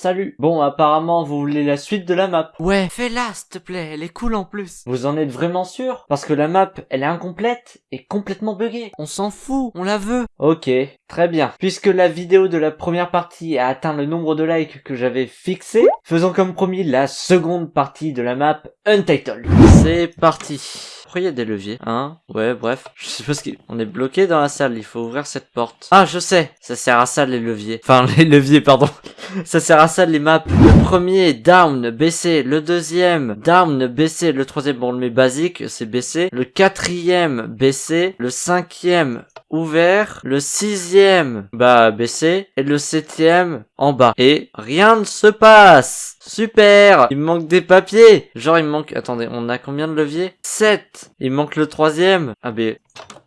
Salut. Bon, apparemment, vous voulez la suite de la map. Ouais, fais-la, s'il te plaît, elle est cool en plus. Vous en êtes vraiment sûr? Parce que la map, elle est incomplète et complètement buggée. On s'en fout, on la veut. Ok, très bien. Puisque la vidéo de la première partie a atteint le nombre de likes que j'avais fixé, faisons comme promis la seconde partie de la map Untitled. C'est parti. Pourquoi il y a des leviers Hein? Ouais, bref. Je sais pas ce qui... On est bloqué dans la salle, il faut ouvrir cette porte. Ah, je sais Ça sert à ça, les leviers. Enfin, les leviers, pardon. ça sert à ça, les maps. Le premier, down, baissé. Le deuxième, down, baissé. Le troisième, bon, on le met basique, c'est baissé. Le quatrième, baissé. Le cinquième, ouvert. Le sixième, bah, baissé. Et le septième, en bas. Et rien ne se passe Super Il manque des papiers Genre, il manque... Attendez, on a combien de leviers? 7 Il manque le troisième Ah ben...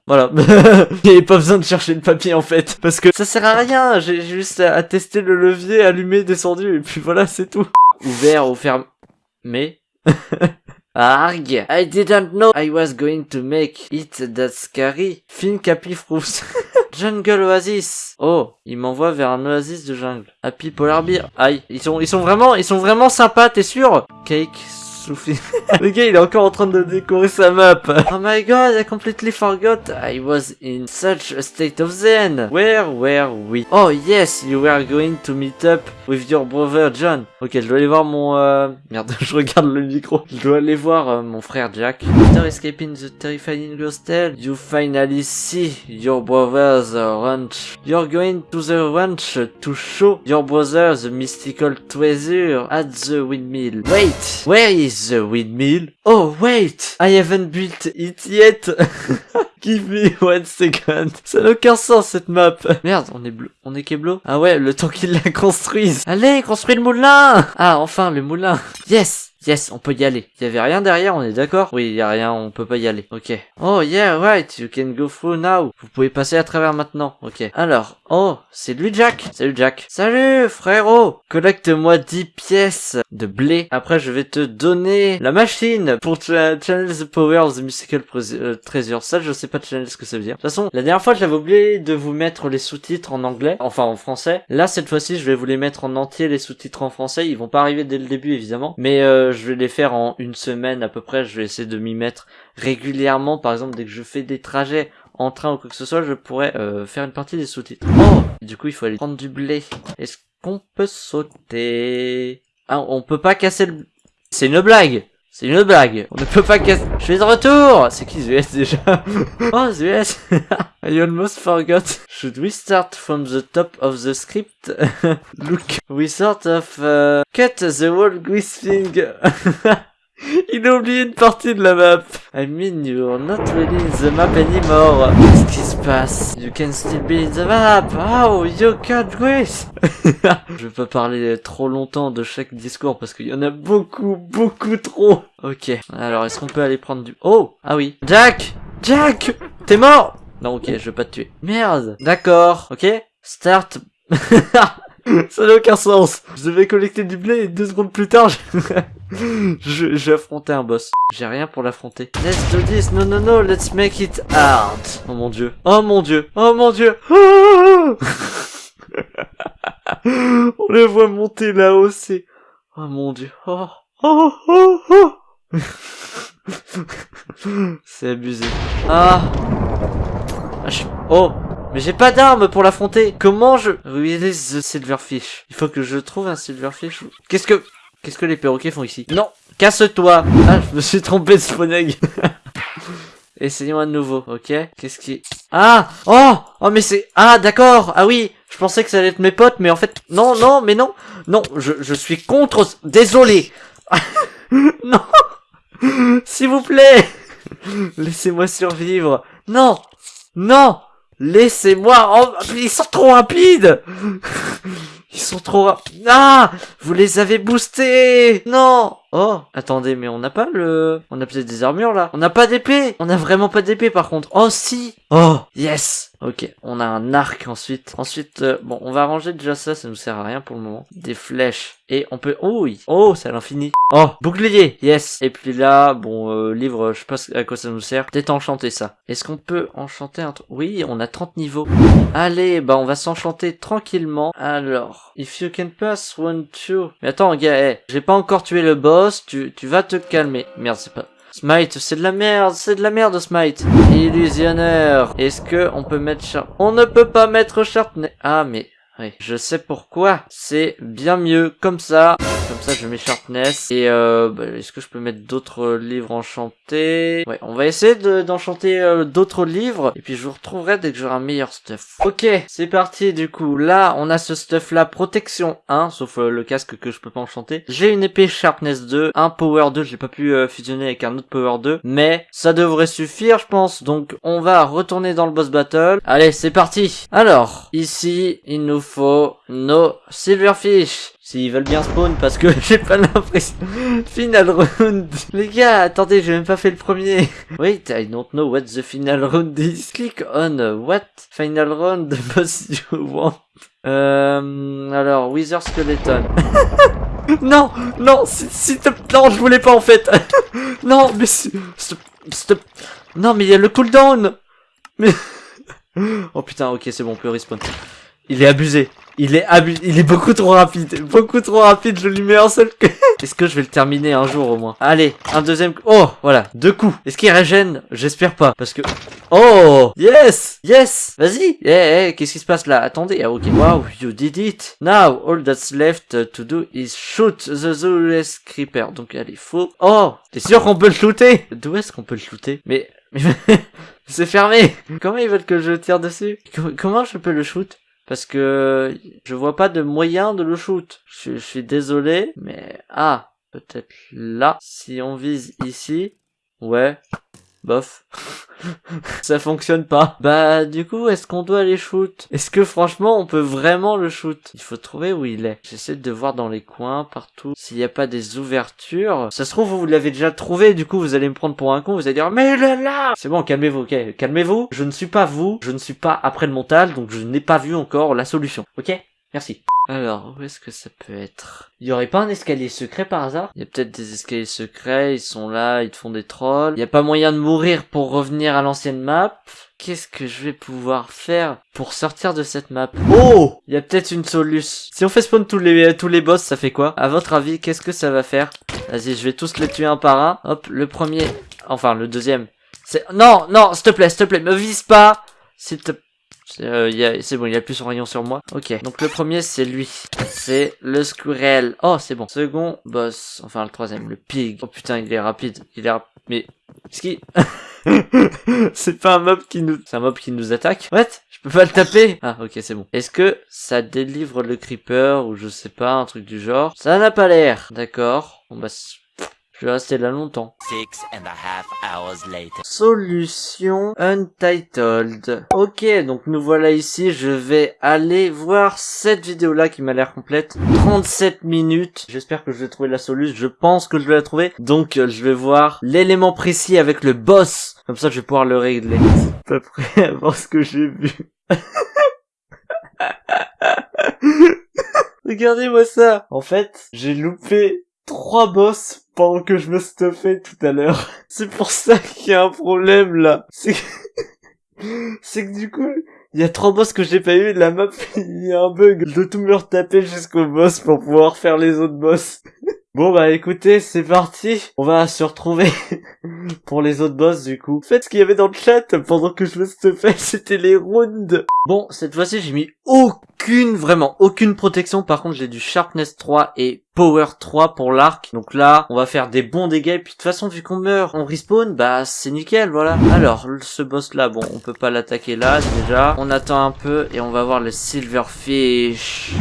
Voilà. Il avait pas besoin de chercher le papier en fait. Parce que ça sert à rien. J'ai juste à tester le levier, allumé, descendu. Et puis voilà, c'est tout. Ouvert ou fermé. Mais... Arg! I didn't know I was going to make it that scary. Fin Capifrous. Jungle Oasis. Oh, il m'envoie vers un oasis de jungle. Happy Polar Beer. Aïe, ils sont, ils sont vraiment, ils sont vraiment sympas, t'es sûr? Cake le gars, il est encore en train de décorer sa map. Oh my god, I completely forgot. I was in such a state of zen. Where were we? Oh yes, you were going to meet up with your brother John. Ok, je dois aller voir mon... Euh... Merde, je regarde le micro. Je dois aller voir euh, mon frère Jack. After escaping the terrifying hostel, you finally see your brother's ranch. You're going to the ranch to show your brother the mystical treasure at the windmill. Wait, where is the windmill? Oh, wait! I haven't built it yet! Give me one second. Ça n'a aucun sens, cette map. Merde, on est bleu. On est Keblo? Ah ouais, le temps qu'il la construise. Allez, construis le moulin! Ah, enfin, le moulin. Yes! Yes, on peut y aller. Il y avait rien derrière, on est d'accord? Oui, il y a rien, on peut pas y aller. Ok. Oh yeah, right, you can go through now. Vous pouvez passer à travers maintenant. Ok. Alors, oh, c'est lui Jack. Salut Jack. Salut frérot. Collecte-moi 10 pièces de blé. Après, je vais te donner la machine pour channel the power of the musical euh, treasure. Ça, je sais pas channel ce que ça veut dire. De toute façon, la dernière fois, j'avais oublié de vous mettre les sous-titres en anglais. Enfin, en français. Là, cette fois-ci, je vais vous les mettre en entier, les sous-titres en français. Ils vont pas arriver dès le début, évidemment. Mais, euh, je vais les faire en une semaine à peu près. Je vais essayer de m'y mettre régulièrement. Par exemple, dès que je fais des trajets en train ou quoi que ce soit, je pourrais euh, faire une partie des sous-titres. Oh Du coup, il faut aller prendre du blé. Est-ce qu'on peut sauter? Ah, on peut pas casser le... C'est une blague c'est une blague. On ne peut pas casser. Je suis de retour. C'est qui Zeus déjà Oh Zeus I almost forgot. Should we start from the top of the script? Look, we sort of uh, cut the whole thing. Il a oublié une partie de la map. I mean, you're not really in the map anymore. Qu'est-ce qui se passe? You can still be in the map. Oh, you can't wait. Je vais pas parler trop longtemps de chaque discours parce qu'il y en a beaucoup, beaucoup trop. Ok. Alors, est-ce qu'on peut aller prendre du... Oh! Ah oui. Jack! Jack! T'es mort! Non, ok, je vais pas te tuer. Merde! D'accord. Ok? Start. Ça n'a aucun sens. Je devais collecter du blé et deux secondes plus tard, je, je, affronter un boss. J'ai rien pour l'affronter. Let's do this. No, no, no. Let's make it hard. Oh mon dieu. Oh mon dieu. Oh mon dieu. On les voit monter là-haut, c'est... Oh mon dieu. Oh. Oh, oh, oh. c'est abusé. Ah. ah je... Oh. Mais j'ai pas d'arme pour l'affronter. Comment je... Release the silverfish? Il faut que je trouve un silverfish. Qu'est-ce que... Qu'est-ce que les perroquets font ici Non. Casse-toi. Ah, je me suis trompé de spawn Essayons à nouveau, ok Qu'est-ce qui... Ah Oh Oh, mais c'est... Ah, d'accord. Ah oui Je pensais que ça allait être mes potes, mais en fait... Non, non, mais non. Non, je, je suis contre... Désolé. Non. S'il vous plaît. Laissez-moi survivre. Non. Non. Laissez-moi... Oh, ils sont trop rapides Ils sont trop rapides. Ah Vous les avez boostés Non Oh Attendez, mais on n'a pas le... On a peut-être des armures, là. On n'a pas d'épée On a vraiment pas d'épée, par contre. Oh, si Oh Yes Ok, on a un arc ensuite. Ensuite, euh, bon, on va ranger déjà ça, ça nous sert à rien pour le moment. Des flèches. Et on peut... Oh oui Oh, c'est à l'infini Oh, bouclier Yes Et puis là, bon, euh, livre, je sais pas à quoi ça nous sert. Peut-être enchanter ça. Est-ce qu'on peut enchanter un truc Oui, on a 30 niveaux. Allez, bah on va s'enchanter tranquillement. Alors, if you can pass one, two... Mais attends, gars, hey, j'ai pas encore tué le boss, tu, tu vas te calmer. Merde, c'est pas... Smite, c'est de la merde, c'est de la merde Smite. Illusionneur. Est-ce que on peut mettre Sharp... On ne peut pas mettre Sharpness. Ah mais oui, je sais pourquoi. C'est bien mieux comme ça. Comme ça, je mets Sharpness. Et euh, bah, est-ce que je peux mettre d'autres livres enchantés? Ouais, on va essayer d'enchanter euh, d'autres livres. Et puis je vous retrouverai dès que j'aurai un meilleur stuff. Ok, c'est parti du coup. Là, on a ce stuff là, protection 1, sauf euh, le casque que je peux pas enchanter. J'ai une épée Sharpness 2, un Power 2, j'ai pas pu euh, fusionner avec un autre Power 2. Mais ça devrait suffire, je pense. Donc on va retourner dans le boss battle. Allez, c'est parti. Alors, ici, il nous faut nos Silverfish. S'ils veulent bien spawn parce que j'ai pas l'impression. Final round. Les gars, attendez, j'ai même pas fait le premier. Wait, I don't know what the final round is. Click on what final round boss you want. Euh, alors, Wither Skeleton. non, non, si te non, je voulais pas en fait. non, mais stop, stop. Non, mais il y a le cooldown. Mais oh putain, ok, c'est bon, on peut respawn. Il est abusé. Il est abusé. Il est beaucoup trop rapide. Beaucoup trop rapide. Je lui mets un seul que... Est-ce que je vais le terminer un jour au moins? Allez, un deuxième... Oh, voilà. Deux coups. Est-ce qu'il régène? J'espère pas. Parce que... Oh Yes Yes Vas-y Eh, eh, qu'est-ce qui se passe là? Attendez. Ah, ok. Wow, you did it. Now, all that's left to do is shoot the Zulus Creeper. Donc, allez, faut... Oh T'es sûr qu'on peut le shooter? D'où est-ce qu'on peut le shooter? Mais... Mais... C'est fermé Comment ils veulent que je tire dessus? Comment je peux le shoot? Parce que je vois pas de moyen de le shoot. Je, suis désolé, mais ah, peut-être là. Si on vise ici, ouais, bof. ça fonctionne pas. Bah du coup, est-ce qu'on doit aller shoot? Est-ce que franchement, on peut vraiment le shoot? Il faut trouver où il est. J'essaie de voir dans les coins, partout, s'il n'y a pas des ouvertures. Ça se trouve, vous l'avez déjà trouvé, du coup, vous allez me prendre pour un con, vous allez dire, mais est là! C'est bon, calmez-vous, ok. Calmez-vous, je ne suis pas vous, je ne suis pas après le montage, donc je n'ai pas vu encore la solution, ok? Merci. Alors, où est-ce que ça peut être? Il y aurait pas un escalier secret par hasard? Il y a peut-être des escaliers secrets, ils sont là, ils te font des trolls. Il y a pas moyen de mourir pour revenir à l'ancienne map. Qu'est-ce que je vais pouvoir faire pour sortir de cette map? Oh Il y a peut-être une solution. Si on fait spawn tous les, tous les boss, ça fait quoi? À votre avis, qu'est-ce que ça va faire? Vas-y, je vais tous les tuer un par un. Hop, le premier... Enfin, le deuxième. C'est... Non, non, s'il te plaît, s'il te plaît, me vise pas S'il te euh, c'est bon, il a plus son rayon sur moi. Ok, donc le premier c'est lui. C'est le squirrel. Oh, c'est bon. Second boss. Enfin, le troisième, le pig. Oh putain, il est rapide. Il est rapide. Mais, ce qui... c'est pas un mob qui nous... C'est un mob qui nous attaque What? Je peux pas le taper? Ah, ok, c'est bon. Est-ce que ça délivre le creeper ou je sais pas, un truc du genre? Ça n'a pas l'air. D'accord. Bon bah, je vais rester là longtemps. Six and a half hours later. Solution Untitled. Ok, donc nous voilà ici. Je vais aller voir cette vidéo-là qui m'a l'air complète. 37 minutes. J'espère que je vais trouver la solution. Je pense que je vais la trouver. Donc euh, je vais voir l'élément précis avec le boss. Comme ça, je vais pouvoir le régler. C'est pas prêt à voir ce que j'ai vu. Regardez-moi ça. En fait, j'ai loupé trois boss pendant que je me stuffais tout à l'heure. C'est pour ça qu'il y a un problème là. C'est que... c'est que du coup, il y a trois boss que j'ai pas eu, la map, il y a un bug. Je dois tout me retaper jusqu'au boss pour pouvoir faire les autres boss. Bon bah écoutez, c'est parti. On va se retrouver pour les autres boss du coup. Faites ce qu'il y avait dans le chat pendant que je me stuffais, c'était les rounds. Bon, cette fois-ci j'ai mis aucune, vraiment aucune protection. Par contre j'ai du Sharpness 3 et Power 3 pour l'arc. Donc là, on va faire des bons dégâts. Et puis de toute façon, vu qu'on meurt, on respawn, bah c'est nickel, voilà. Alors, ce boss là, bon, on peut pas l'attaquer là déjà. On attend un peu et on va voir le Silverfish.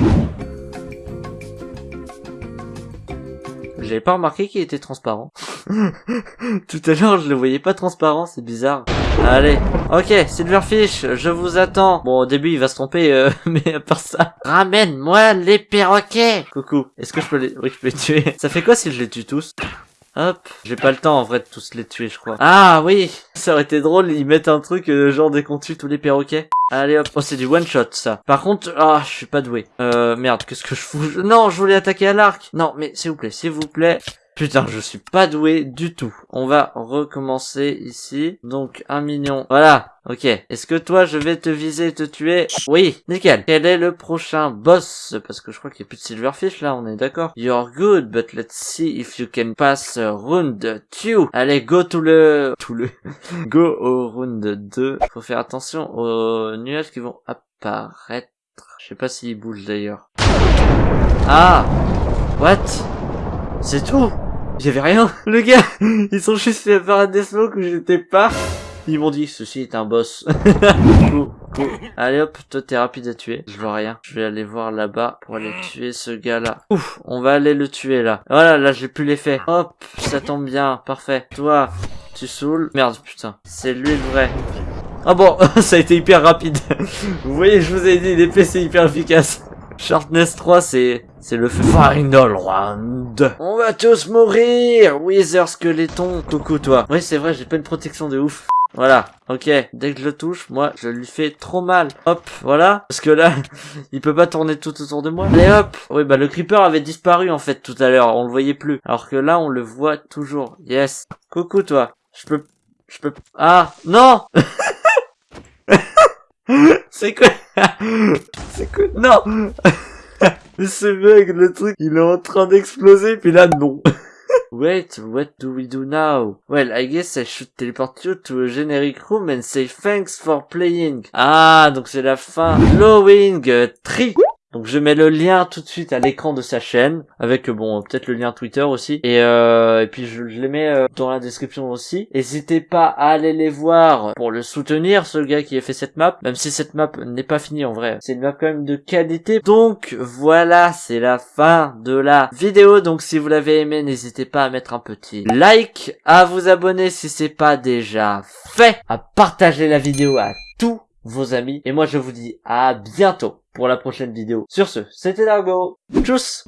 J'avais pas remarqué qu'il était transparent. Tout à l'heure, je le voyais pas transparent, c'est bizarre. Allez, ok, Silverfish, je vous attends. Bon, au début, il va se tromper, euh, mais à part ça... Ramène-moi les perroquets Coucou, est-ce que je peux les... Oui, je peux les tuer. Ça fait quoi si je les tue tous? Hop, j'ai pas le temps en vrai de tous les tuer, je crois. Ah oui, ça aurait été drôle, ils mettent un truc euh, genre dès qu'on tue tous les perroquets. Allez hop, oh c'est du one shot ça. Par contre, ah je suis pas doué. Euh merde, qu'est-ce que je fous? Non, je voulais attaquer à l'arc. Non, mais s'il vous plaît, s'il vous plaît. Putain, je suis pas doué du tout. On va recommencer ici. Donc, un million. Voilà. Ok. Est-ce que toi, je vais te viser et te tuer? Oui. Nickel. Quel est le prochain boss? Parce que je crois qu'il n'y a plus de silverfish là, on est d'accord. You're good, but let's see if you can pass round 2. Allez, go to le... Tout le... go au round 2. Faut faire attention aux nuages qui vont apparaître. Je sais pas s'ils bougent d'ailleurs. Ah What? C'est tout? Avait rien Le gars Ils sont juste fait apparaître des smokes où j'étais pas Ils m'ont dit, ceci est un boss. Allez hop, toi t'es rapide à tuer. Je vois rien. Je vais aller voir là-bas pour aller tuer ce gars-là. Ouf, on va aller le tuer là. Voilà, là j'ai plus l'effet. Hop, ça tombe bien, parfait. Toi, tu saoules. Merde, putain. C'est lui le vrai. Ah bon, ça a été hyper rapide. vous voyez, je vous ai dit, l'épée c'est hyper efficace. Sharpness 3, c'est c'est le final round. On va tous mourir, Wither Skeleton. Coucou toi. Oui, c'est vrai, j'ai pas une protection de ouf. Voilà, ok. Dès que je le touche, moi, je lui fais trop mal. Hop, voilà. Parce que là, il peut pas tourner tout autour de moi. Allez hop. Oui, bah le creeper avait disparu en fait tout à l'heure. On le voyait plus. Alors que là, on le voit toujours. Yes. Coucou toi. Je peux, je peux. Ah non. C'est quoi? C'est quoi Non Ce bug, le truc, il est en train d'exploser, puis là, non. Wait, what do we do now? Well, I guess I should teleport you to a generic room and say thanks for playing. Ah, donc c'est la fin. Euh, Tree. Donc je mets le lien tout de suite à l'écran de sa chaîne, avec bon peut-être le lien Twitter aussi, et, euh, et puis je, je les mets euh, dans la description aussi. N'hésitez pas à aller les voir pour le soutenir, ce gars qui a fait cette map, même si cette map n'est pas finie en vrai. C'est une map quand même de qualité. Donc voilà, c'est la fin de la vidéo. Donc si vous l'avez aimé, n'hésitez pas à mettre un petit like, à vous abonner si c'est pas déjà fait, à partager la vidéo à tous vos amis. Et moi je vous dis à bientôt pour la prochaine vidéo. Sur ce, c'était Largo. Tchuss